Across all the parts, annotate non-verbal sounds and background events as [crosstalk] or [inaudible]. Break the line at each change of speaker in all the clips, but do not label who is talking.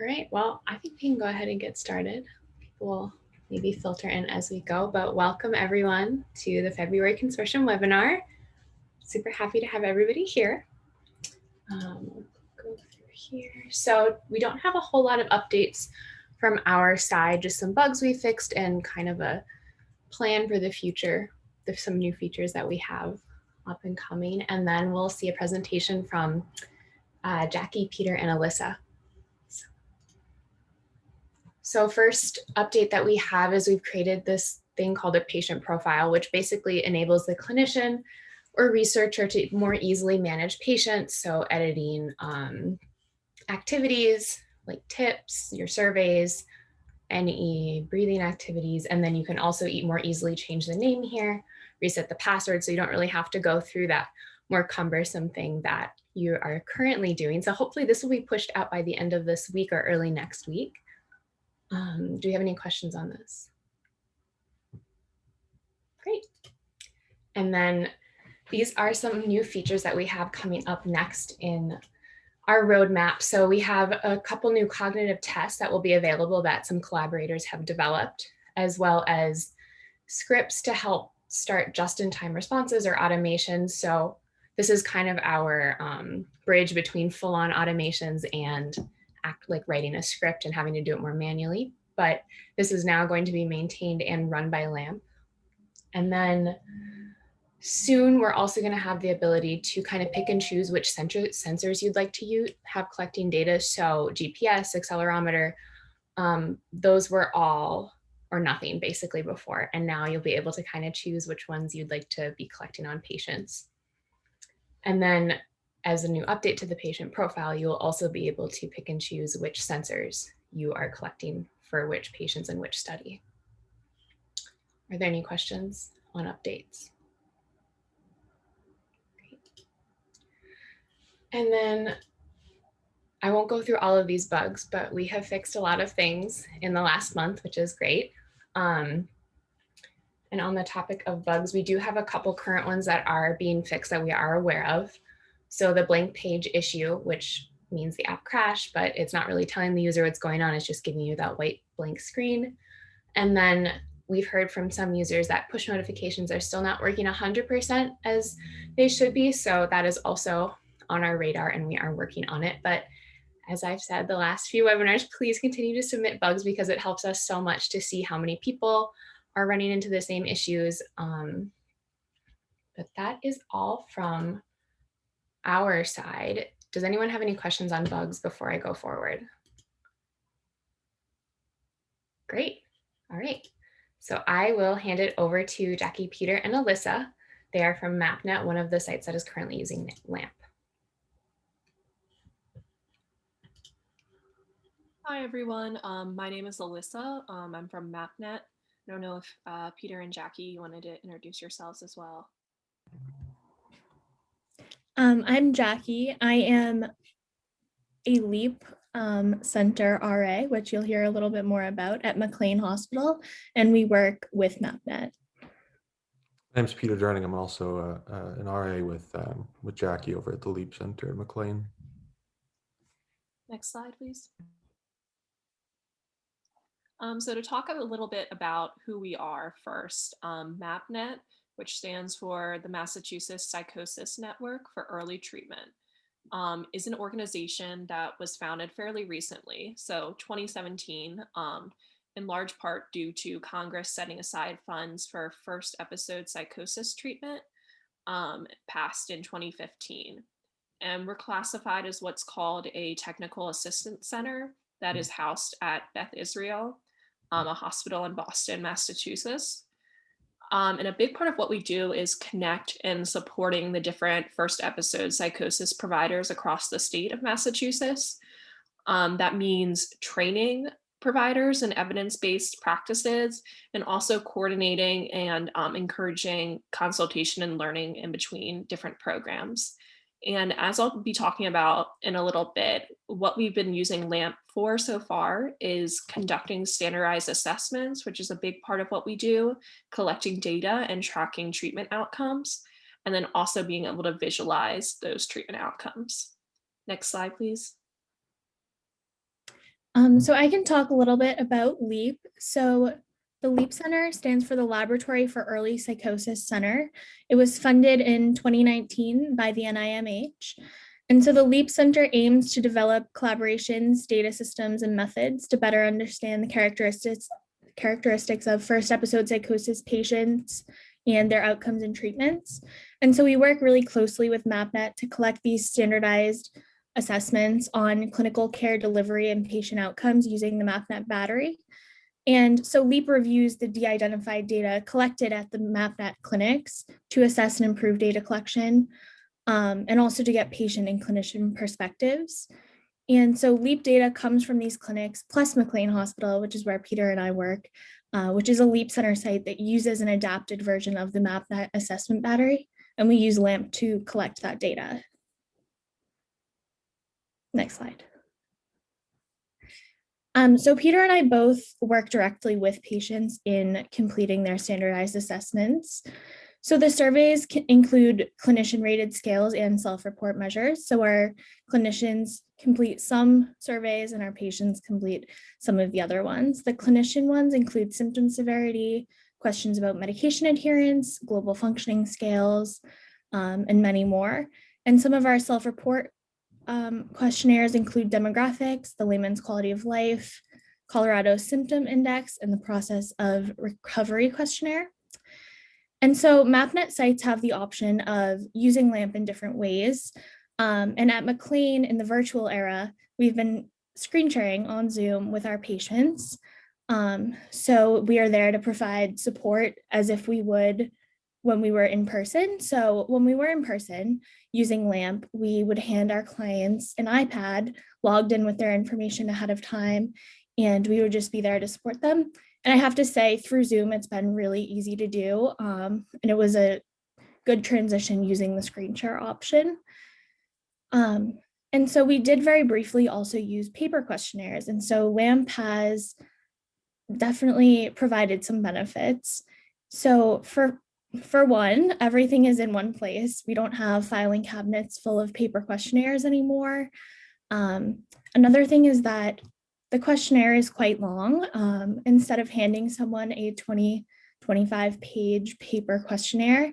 All right, well, I think we can go ahead and get started. Will maybe filter in as we go, but welcome everyone to the February Consortium webinar. Super happy to have everybody here. Um, go through here. So we don't have a whole lot of updates from our side, just some bugs we fixed and kind of a plan for the future. There's some new features that we have up and coming, and then we'll see a presentation from uh, Jackie, Peter, and Alyssa. So first update that we have is we've created this thing called a patient profile, which basically enables the clinician or researcher to more easily manage patients. So editing um, activities like tips, your surveys, any breathing activities, and then you can also eat more easily change the name here, reset the password so you don't really have to go through that more cumbersome thing that you are currently doing. So hopefully this will be pushed out by the end of this week or early next week. Um, do we have any questions on this? Great. And then these are some new features that we have coming up next in our roadmap. So we have a couple new cognitive tests that will be available that some collaborators have developed, as well as scripts to help start just-in-time responses or automations. So this is kind of our um, bridge between full-on automations and act like writing a script and having to do it more manually. But this is now going to be maintained and run by LAMP. And then soon we're also going to have the ability to kind of pick and choose which sensor, sensors you'd like to use, have collecting data. So GPS, accelerometer, um, those were all or nothing basically before. And now you'll be able to kind of choose which ones you'd like to be collecting on patients. And then as a new update to the patient profile, you will also be able to pick and choose which sensors you are collecting for which patients and which study. Are there any questions on updates? Great. And then I won't go through all of these bugs, but we have fixed a lot of things in the last month, which is great. Um, and on the topic of bugs, we do have a couple current ones that are being fixed that we are aware of. So the blank page issue, which means the app crashed, but it's not really telling the user what's going on. It's just giving you that white blank screen. And then we've heard from some users that push notifications are still not working 100% as they should be. So that is also on our radar and we are working on it. But as I've said the last few webinars, please continue to submit bugs because it helps us so much to see how many people are running into the same issues. Um, but that is all from our side. Does anyone have any questions on bugs before I go forward? Great. All right. So I will hand it over to Jackie, Peter, and Alyssa. They are from MapNet, one of the sites that is currently using LAMP.
Hi, everyone. Um, my name is Alyssa. Um, I'm from MapNet. I don't know if uh, Peter and Jackie you wanted to introduce yourselves as well.
Um, I'm Jackie. I am a LEAP um, Center RA, which you'll hear a little bit more about at McLean Hospital, and we work with MapNet.
My name's Peter Durning. I'm also uh, uh, an RA with um, with Jackie over at the LEAP Center at McLean.
Next slide, please. Um, so to talk a little bit about who we are first, um, MapNet, which stands for the Massachusetts Psychosis Network for Early Treatment, um, is an organization that was founded fairly recently, so 2017, um, in large part due to Congress setting aside funds for first episode psychosis treatment um, passed in 2015. And we're classified as what's called a technical assistance center that is housed at Beth Israel, um, a hospital in Boston, Massachusetts. Um, and a big part of what we do is connect and supporting the different first episode psychosis providers across the state of Massachusetts. Um, that means training providers and evidence-based practices, and also coordinating and um, encouraging consultation and learning in between different programs. And as I'll be talking about in a little bit, what we've been using LAMP for so far is conducting standardized assessments, which is a big part of what we do, collecting data and tracking treatment outcomes, and then also being able to visualize those treatment outcomes. Next slide, please.
Um, so I can talk a little bit about LEAP. So the LEAP Center stands for the Laboratory for Early Psychosis Center. It was funded in 2019 by the NIMH. And so the LEAP Center aims to develop collaborations, data systems, and methods to better understand the characteristics, characteristics of first episode psychosis patients and their outcomes and treatments. And so we work really closely with MapNet to collect these standardized assessments on clinical care delivery and patient outcomes using the MapNet battery. And so LEAP reviews the de-identified data collected at the MapNet clinics to assess and improve data collection, um, and also to get patient and clinician perspectives. And so LEAP data comes from these clinics, plus McLean Hospital, which is where Peter and I work, uh, which is a LEAP Center site that uses an adapted version of the MapNet assessment battery. And we use LAMP to collect that data. Next slide. Um, so Peter and I both work directly with patients in completing their standardized assessments. So the surveys include clinician rated scales and self-report measures. So our clinicians complete some surveys and our patients complete some of the other ones. The clinician ones include symptom severity, questions about medication adherence, global functioning scales, um, and many more. And some of our self-report um, questionnaires include demographics, the Lehman's quality of life, Colorado symptom index, and the process of recovery questionnaire. And so MapNet sites have the option of using LAMP in different ways. Um, and at McLean in the virtual era, we've been screen sharing on Zoom with our patients. Um, so we are there to provide support as if we would when we were in person. So when we were in person using LAMP, we would hand our clients an iPad logged in with their information ahead of time, and we would just be there to support them. And I have to say through Zoom, it's been really easy to do. Um, and it was a good transition using the screen share option. Um, and so we did very briefly also use paper questionnaires. And so LAMP has definitely provided some benefits. So for for one, everything is in one place. We don't have filing cabinets full of paper questionnaires anymore. Um, another thing is that the questionnaire is quite long. Um, instead of handing someone a 20, 25 page paper questionnaire,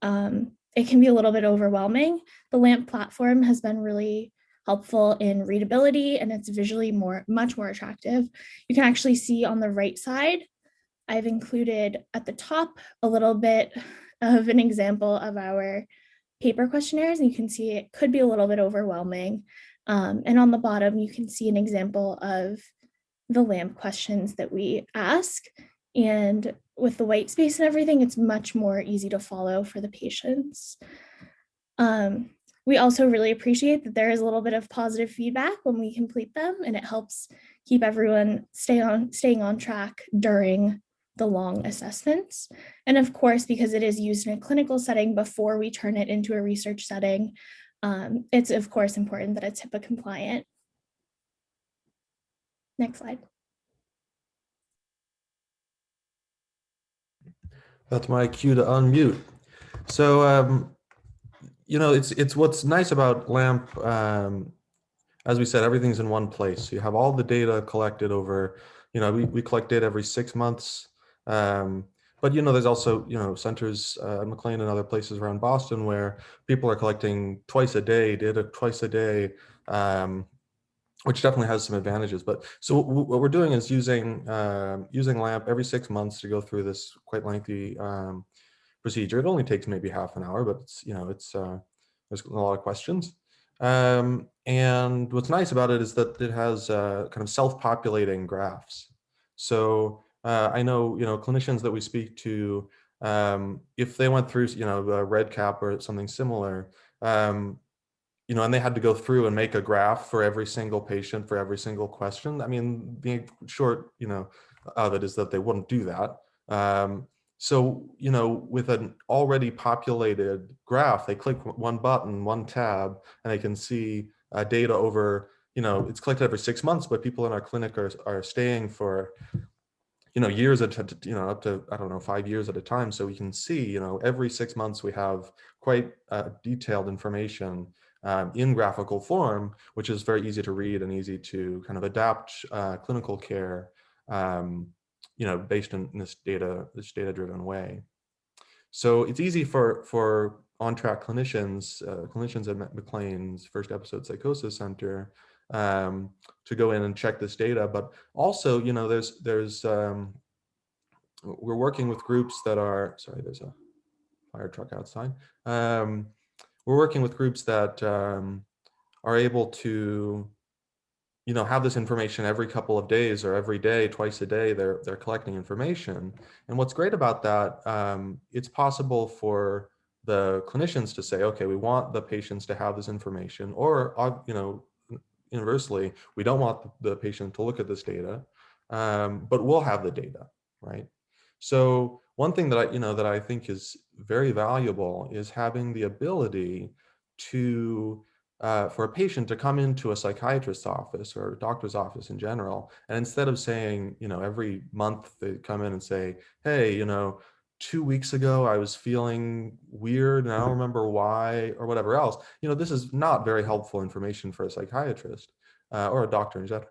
um, it can be a little bit overwhelming. The LAMP platform has been really helpful in readability and it's visually more, much more attractive. You can actually see on the right side I've included at the top a little bit of an example of our paper questionnaires. And you can see it could be a little bit overwhelming. Um, and on the bottom, you can see an example of the LAMP questions that we ask. And with the white space and everything, it's much more easy to follow for the patients. Um, we also really appreciate that there is a little bit of positive feedback when we complete them and it helps keep everyone stay on staying on track during the long assessments. And of course, because it is used in a clinical setting before we turn it into a research setting, um, it's of course important that it's HIPAA compliant. Next slide.
That's my cue to unmute. So, um, you know, it's it's what's nice about LAMP. Um, as we said, everything's in one place. You have all the data collected over, you know, we, we collect data every six months. Um, but you know, there's also you know centers uh, McLean and other places around Boston where people are collecting twice a day, data twice a day, um, which definitely has some advantages. But so what we're doing is using uh, using LAMP every six months to go through this quite lengthy um, procedure. It only takes maybe half an hour, but it's you know it's uh, there's a lot of questions. Um, and what's nice about it is that it has uh, kind of self-populating graphs. So uh, I know, you know, clinicians that we speak to, um, if they went through, you know, the REDCap or something similar, um, you know, and they had to go through and make a graph for every single patient for every single question. I mean, being short, you know, of it is that they wouldn't do that. Um, so, you know, with an already populated graph, they click one button, one tab, and they can see uh, data over, you know, it's collected every six months, but people in our clinic are, are staying for you know, years at, you know, up to, I don't know, five years at a time. So we can see, you know, every six months we have quite uh, detailed information um, in graphical form, which is very easy to read and easy to kind of adapt uh, clinical care, um, you know, based in this data, this data-driven way. So it's easy for for OnTrack clinicians, uh, clinicians at McLean's first episode psychosis center, um, to go in and check this data. But also, you know, there's there's um, we're working with groups that are sorry, there's a fire truck outside. Um, we're working with groups that um, are able to, you know, have this information every couple of days or every day, twice a day. They're they're collecting information, and what's great about that, um, it's possible for the clinicians to say, okay, we want the patients to have this information, or uh, you know, inversely, we don't want the patient to look at this data, um, but we'll have the data, right? So one thing that I, you know, that I think is very valuable is having the ability to, uh, for a patient to come into a psychiatrist's office or a doctor's office in general, and instead of saying, you know, every month they come in and say, hey, you know, two weeks ago I was feeling weird and I don't remember why or whatever else, you know, this is not very helpful information for a psychiatrist uh, or a doctor in general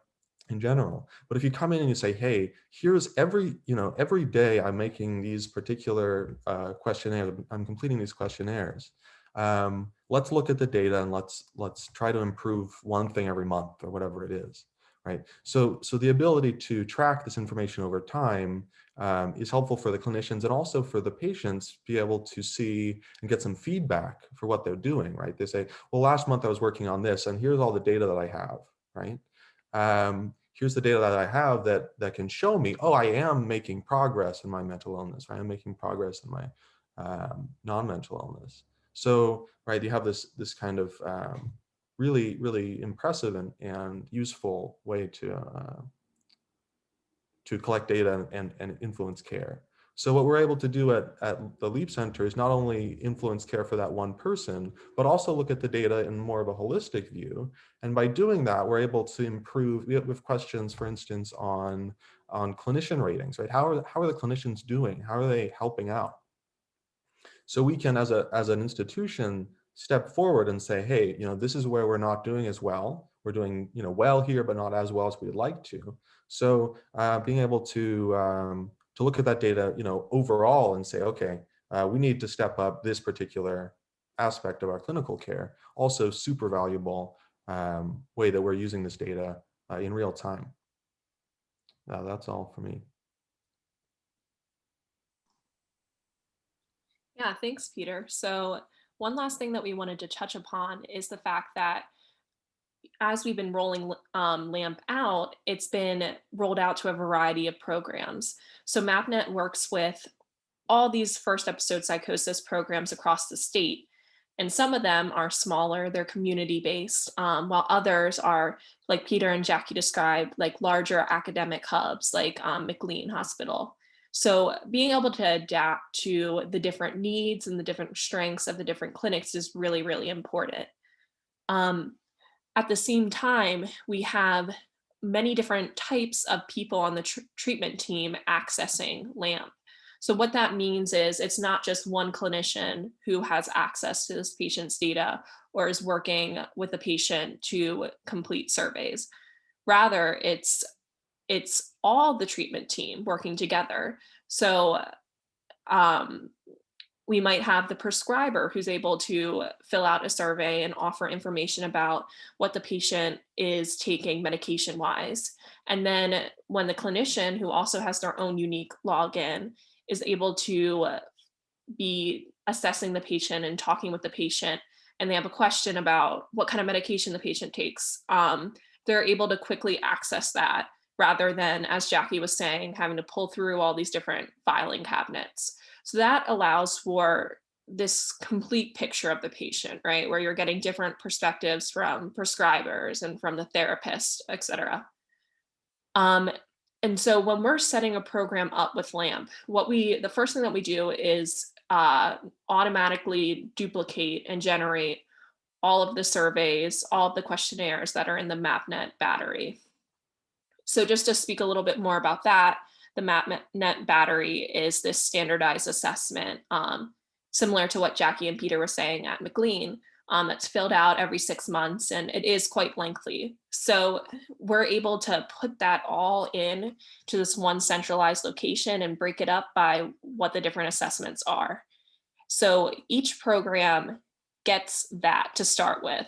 in general. But if you come in and you say, hey, here's every, you know, every day I'm making these particular uh, questionnaires, I'm completing these questionnaires. Um, let's look at the data and let's let's try to improve one thing every month or whatever it is, right? So so the ability to track this information over time um, is helpful for the clinicians and also for the patients to be able to see and get some feedback for what they're doing, right? They say, well, last month I was working on this and here's all the data that I have, right? um, here's the data that I have that that can show me, oh, I am making progress in my mental illness. Right? I am making progress in my um, non-mental illness. So, right, you have this this kind of um, really, really impressive and, and useful way to uh, to collect data and, and influence care. So what we're able to do at, at the LEAP Center is not only influence care for that one person, but also look at the data in more of a holistic view. And by doing that, we're able to improve, we have questions, for instance, on, on clinician ratings, right? How are, how are the clinicians doing? How are they helping out? So we can, as, a, as an institution, step forward and say, hey, you know, this is where we're not doing as well. We're doing, you know, well here, but not as well as we'd like to. So uh, being able to um, to look at that data, you know, overall and say, okay, uh, we need to step up this particular aspect of our clinical care. Also super valuable um, way that we're using this data uh, in real time. Uh, that's all for me.
Yeah, thanks, Peter. So one last thing that we wanted to touch upon is the fact that as we've been rolling um, LAMP out, it's been rolled out to a variety of programs. So MapNet works with all these first episode psychosis programs across the state. And some of them are smaller, they're community based, um, while others are, like Peter and Jackie described, like larger academic hubs like um, McLean Hospital. So being able to adapt to the different needs and the different strengths of the different clinics is really, really important. Um, at the same time, we have many different types of people on the tr treatment team accessing LAMP. So what that means is it's not just one clinician who has access to this patient's data or is working with the patient to complete surveys. Rather, it's it's all the treatment team working together. So um, we might have the prescriber who's able to fill out a survey and offer information about what the patient is taking medication wise. And then when the clinician who also has their own unique login is able to be assessing the patient and talking with the patient and they have a question about what kind of medication the patient takes, um, they're able to quickly access that rather than, as Jackie was saying, having to pull through all these different filing cabinets. So that allows for this complete picture of the patient, right? Where you're getting different perspectives from prescribers and from the therapist, et cetera. Um, and so when we're setting a program up with LAMP, what we, the first thing that we do is uh, automatically duplicate and generate all of the surveys, all of the questionnaires that are in the MapNet battery. So just to speak a little bit more about that, the MapNet battery is this standardized assessment, um, similar to what Jackie and Peter were saying at McLean. um, that's filled out every six months and it is quite lengthy. So we're able to put that all in to this one centralized location and break it up by what the different assessments are. So each program gets that to start with.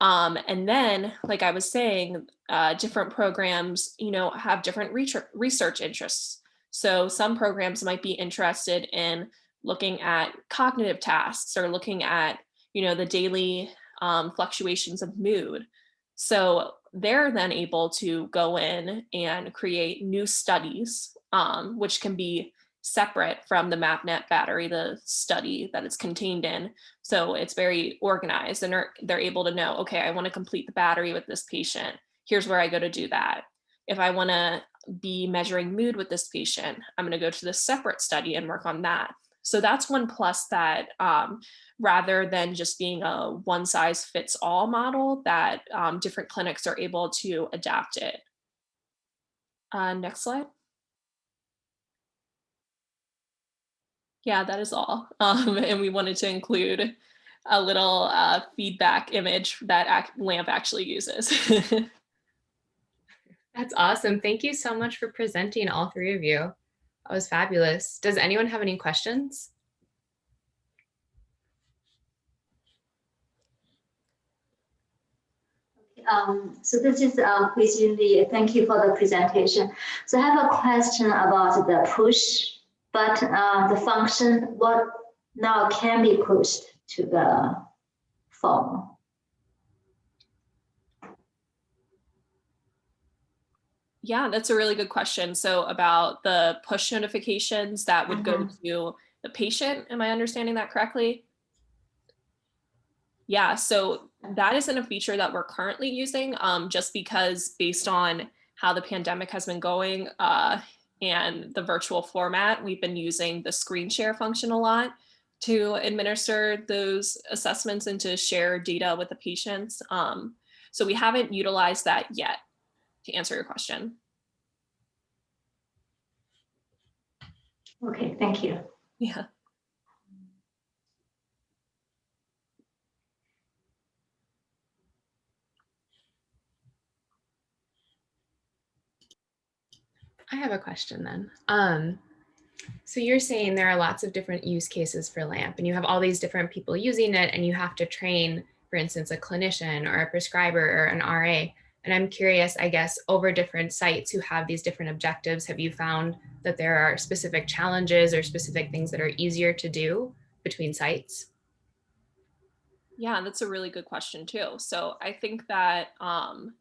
Um, and then, like I was saying, uh, different programs, you know, have different research interests. So some programs might be interested in looking at cognitive tasks or looking at, you know, the daily um, fluctuations of mood. So they're then able to go in and create new studies, um, which can be separate from the MapNet battery, the study that it's contained in. So it's very organized and they're, they're able to know, okay, I want to complete the battery with this patient. Here's where I go to do that. If I want to be measuring mood with this patient, I'm going to go to the separate study and work on that. So that's one plus that um, rather than just being a one size fits all model that um, different clinics are able to adapt it. Uh, next slide. Yeah, that is all. [laughs] Um, and we wanted to include a little uh, feedback image that LAMP actually uses. [laughs]
That's awesome. Thank you so much for presenting all three of you. That was fabulous. Does anyone have any questions?
Um, so this is uh, Hui Lee. Thank you for the presentation. So I have a question about the push but uh, the function what now can be pushed to the phone.
Yeah, that's a really good question. So about the push notifications that would mm -hmm. go mm-hmm. to the patient, am I understanding that correctly? Yeah, so that isn't a feature that we're currently using um, just because based on how the pandemic has been going, uh, and the virtual format, we've been using the screen share function a lot to administer those assessments and to share data with the patients. Um, so we haven't utilized that yet to answer your question.
Okay, thank you.
Yeah.
I have a question then. Um, so you're saying there are lots of different use cases for LAMP and you have all these different people using it and you have to train, for instance, a clinician or a prescriber or an RA. And I'm curious, I guess, over different sites who have these different objectives, have you found that there are specific challenges or specific things that are easier to do between sites?
Yeah, that's a really good question too. So I think that um,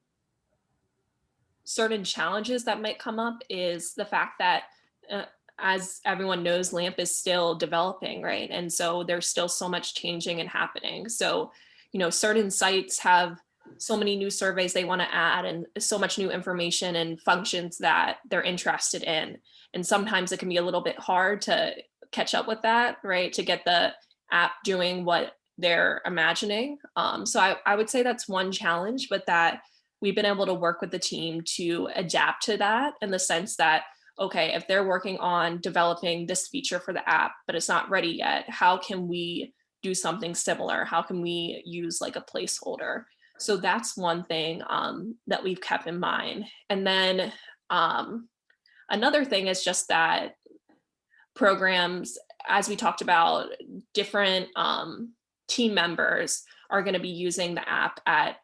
certain challenges that might come up is the fact that uh, as everyone knows, LAMP is still developing, right? And so there's still so much changing and happening. So, you know, certain sites have so many new surveys they want to add and so much new information and functions that they're interested in. And sometimes it can be a little bit hard to catch up with that, right? To get the app doing what they're imagining. Um, so I, I would say that's one challenge, but that we've been able to work with the team to adapt to that in the sense that, okay, if they're working on developing this feature for the app, but it's not ready yet, how can we do something similar? How can we use like a placeholder? So that's one thing um, that we've kept in mind. And then um, another thing is just that programs, as we talked about, different um, team members are going to be using the app at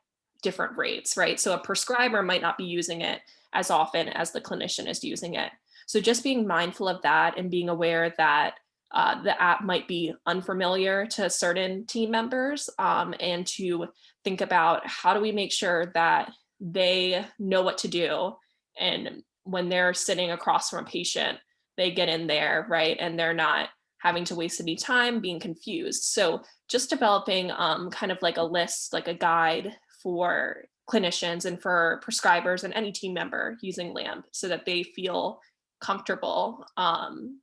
different rates, right? So a prescriber might not be using it as often as the clinician is using it. So just being mindful of that and being aware that uh, the app might be unfamiliar to certain team members um, and to think about how do we make sure that they know what to do and when they're sitting across from a patient, they get in there, right? And they're not having to waste any time being confused. So just developing um, kind of like a list, like a guide for clinicians and for prescribers and any team member using LAMP so that they feel comfortable um,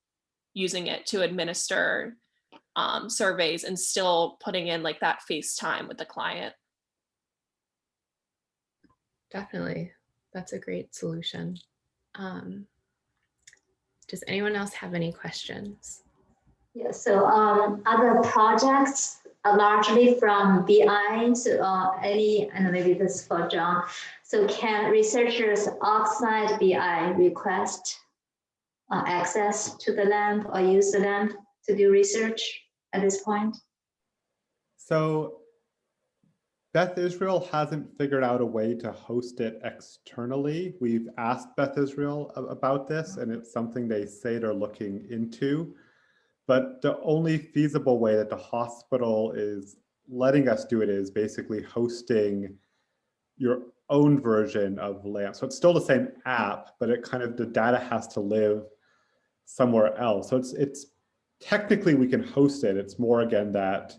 using it to administer um, surveys and still putting in like that face time with the client.
Definitely. That's a great solution. Um, does anyone else have any questions?
Yeah, so um, other projects uh, largely from BI, so uh, any, and maybe this is for John. So can researchers outside BI request uh, access to the LAMP or use the LAMP to do research at this point?
So Beth Israel hasn't figured out a way to host it externally. We've asked Beth Israel about this and it's something they say they're looking into. But the only feasible way that the hospital is letting us do it is basically hosting your own version of LAMP. So it's still the same app, but it kind of, the data has to live somewhere else. So it's, it's technically we can host it. It's more again that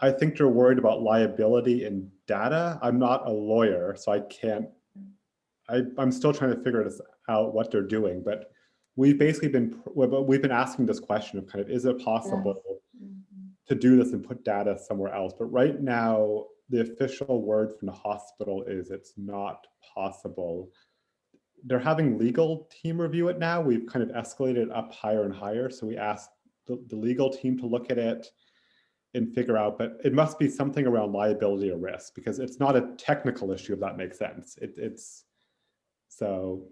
I think they're worried about liability in data. I'm not a lawyer, so I can't, I, I'm still trying to figure this out what they're doing, but we've basically been, we've been asking this question of kind of, is it possible to do this and put data somewhere else? But right now, the official word from the hospital is it's not possible. They're having legal team review it now. We've kind of escalated it up higher and higher. So we asked the, the legal team to look at it and figure out, but it must be something around liability or risk because it's not a technical issue, if that makes sense. It, it's so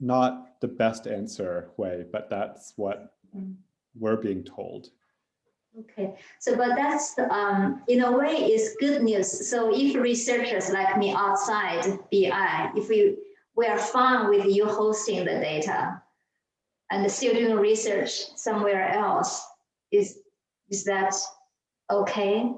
not the best answer way, but that's what
Mm.
we're being told.
Okay, so but that's, um, in a way is good news. So if researchers like me outside BI, if we, we are fine with you hosting the data and still doing research somewhere else, is, is that okay?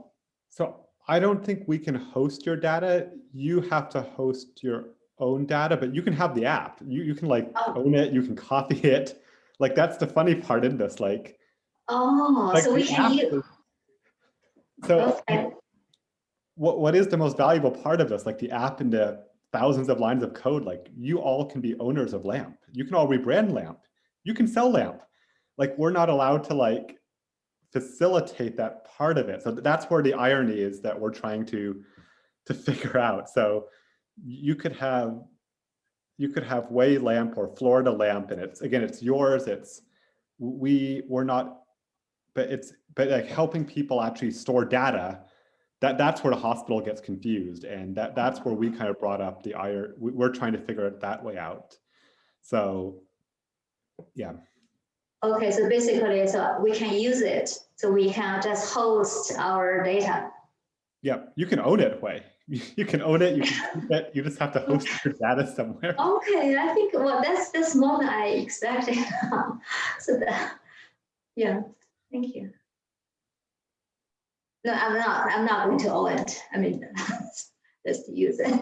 So I don't think we can host your data. You have to host your own data, but you can have the app. You, you can like
Oh.
own it, you can copy [laughs] it. Like that's the funny part in this, like.
Oh,
like
so we can use,
So
okay,
what, what is the most valuable part of this? Like the app and the thousands of lines of code, like you all can be owners of LAMP. You can all rebrand LAMP. You can sell LAMP. Like we're not allowed to like facilitate that part of it. So that's where the irony is that we're trying to to [laughs] figure out. So you could have you could have Way Lamp or Florida Lamp, and it's again, it's yours. It's we we're not, but it's but like helping people actually store data. That that's where the hospital gets confused, and that that's where we kind of brought up the we- We're trying to figure it that way out. So, yeah.
okay, so basically, so we can use it, so we can just host our data.
Yeah, you can own it, way. You can own it, you can [laughs] keep it, you just have to host your data somewhere.
Okay, I think, well, that's, that's more than I expected. [laughs] So that, yeah, thank you. No, I'm not, I'm not going to own it. I mean, [laughs] just use it.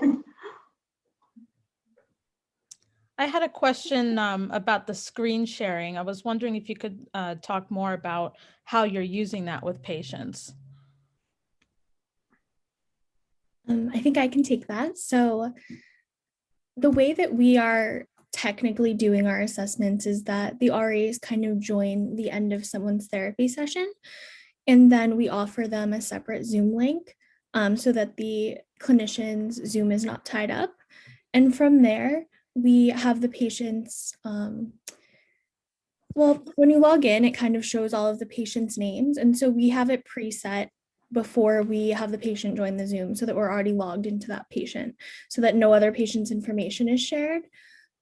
I had a question um, about the screen sharing. I was wondering if you could uh, talk more about how you're using that with patients.
Um, I think I can take that. So the way that we are technically doing our assessments is that the RAs kind of join the end of someone's therapy session. And then we offer them a separate Zoom link um, so that the clinician's Zoom is not tied up. And from there, we have the patients, um, well, when you log in, it kind of shows all of the patient's names. And so we have it preset before we have the patient join the Zoom so that we're already logged into that patient so that no other patient's information is shared.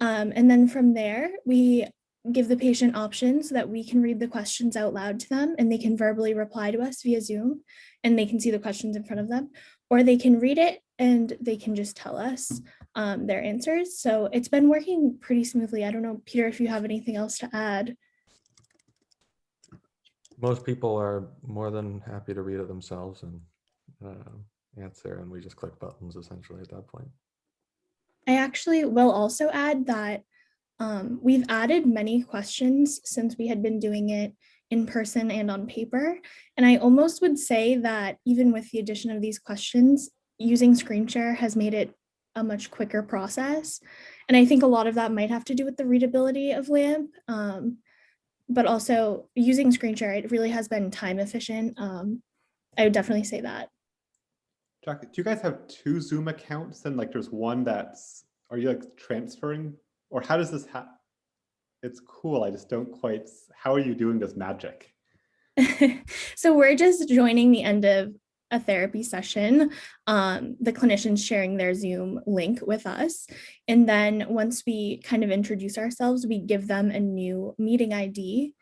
Um, and then from there, we give the patient options so that we can read the questions out loud to them and they can verbally reply to us via Zoom and they can see the questions in front of them, or they can read it and they can just tell us um, their answers. So it's been working pretty smoothly. I don't know, Peter, if you have anything else to add.
Most people are more than happy to read it themselves and uh, answer, and we just click buttons essentially at that point.
I actually will also add that um, we've added many questions since we had been doing it in person and on paper. And I almost would say that even with the addition of these questions, using screen share has made it a much quicker process. And I think a lot of that might have to do with the readability of LAMP. Um, but also using screen share, it really has been time efficient. Um, I would definitely say that.
Jack, do you guys have two Zoom accounts? and like there's one that's, are you like transferring? Or how does this happen? It's cool. I just don't quite, how are you doing this magic? [laughs]
so we're just joining the end of a therapy session, um, the clinicians sharing their Zoom link with us. And then once we kind of introduce ourselves, we give them a new meeting ID.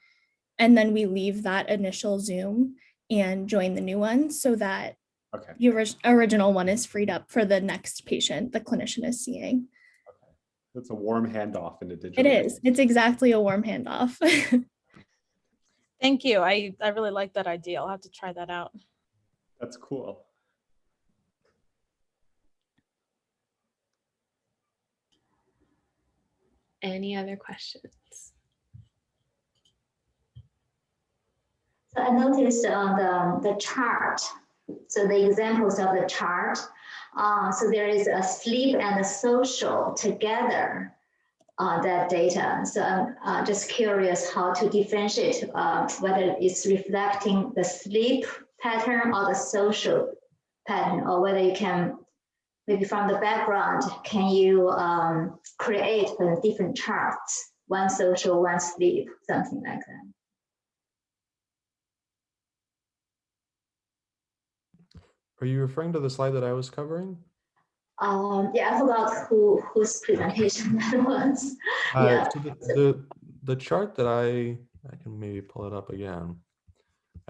And then we leave that initial Zoom and join the new one so that
Okay,
the orig- original one is freed up for the next patient the clinician is seeing. Okay.
that's a warm handoff in a digital.
It
world.
It's exactly a warm handoff. [laughs]
Thank you. I, I really like that idea. I'll have to try that out.
That's cool.
Any other questions?
So I noticed on the, the chart, so the examples of the chart, uh, so there is a sleep and a social together, uh, that data. So I'm uh, just curious how to differentiate uh, whether it's reflecting the sleep pattern or the social pattern, or whether you can, maybe from the background, can you um, create different charts, one social, one sleep, something like that.
Are you referring to the slide that I was covering?
Um, yeah, I forgot who whose presentation [laughs] that was.
Uh,
Yeah.
so the, the the chart that I I can maybe pull it up again.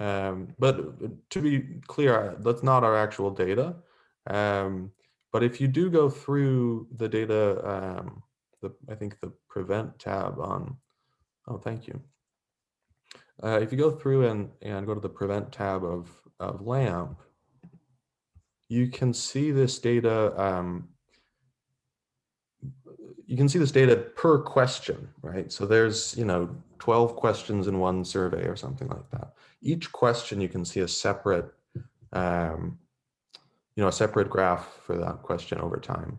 Um, but uh, to be clear, that's not our actual data. Um, but if you do go through the data, um, the I think the prevent tab on. Oh, thank you. Uh, if you go through and and go to the prevent tab of of LAMP, you can see this data. Um, you can see this data per question, right? So there's, you know, 12 questions in one survey or something like that. Each question you can see a separate, um, you know, a separate graph for that question over time.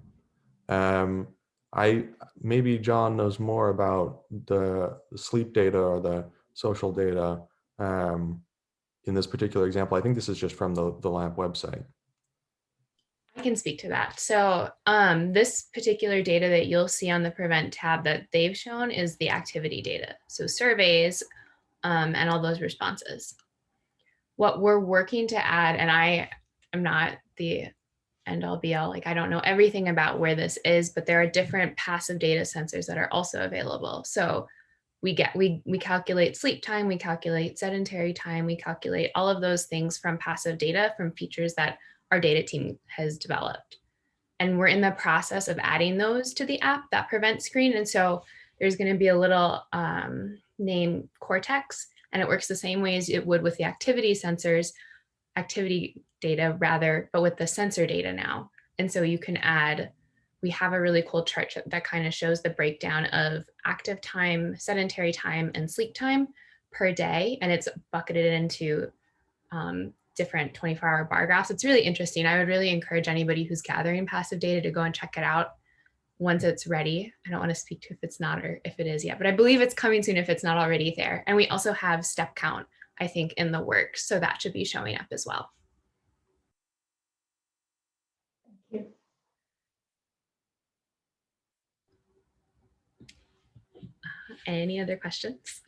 Um, I maybe John knows more about the, sleep data or the social data um, in this particular example. I think this is just from the, the LAMP website.
I can speak to that. So um, this particular data that you'll see on the prevent tab that they've shown is the activity data. So surveys um, and all those responses. What we're working to add, and I am not the end all be all, like I don't know everything about where this is, but there are different passive data sensors that are also available. So we get, we, we calculate sleep time, we calculate sedentary time, we calculate all of those things from passive data from features that our data team has developed. And we're in the process of adding those to the app, that prevent screen. And so there's going to be a little um, name Cortex, and it works the same way as it would with the activity sensors, activity data rather, but with the sensor data now. And so you can add, we have a really cool chart that kind of shows the breakdown of active time, sedentary time, and sleep time per day. And it's bucketed into um, different 24 hour bar graphs. It's really interesting. I would really encourage anybody who's gathering passive data to go and check it out once it's ready. I don't want to speak to if it's not or if it is yet, but I believe it's coming soon if it's not already there. And we also have step count, I think, in the works. So that should be showing up as well.
Thank you.
Uh, any other questions?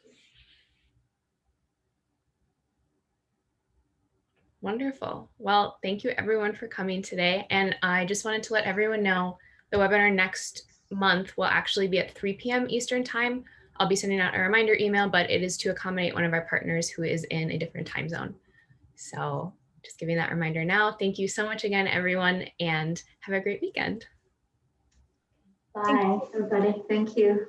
Wonderful. Well, thank you everyone for coming today. And I just wanted to let everyone know the webinar next month will actually be at 3 p.m. Eastern time. I'll be sending out a reminder email, but it is to accommodate one of our partners who is in a different time zone. So just giving that reminder now. Thank you so much again, everyone, and have a great weekend.
Bye, everybody. Thank you.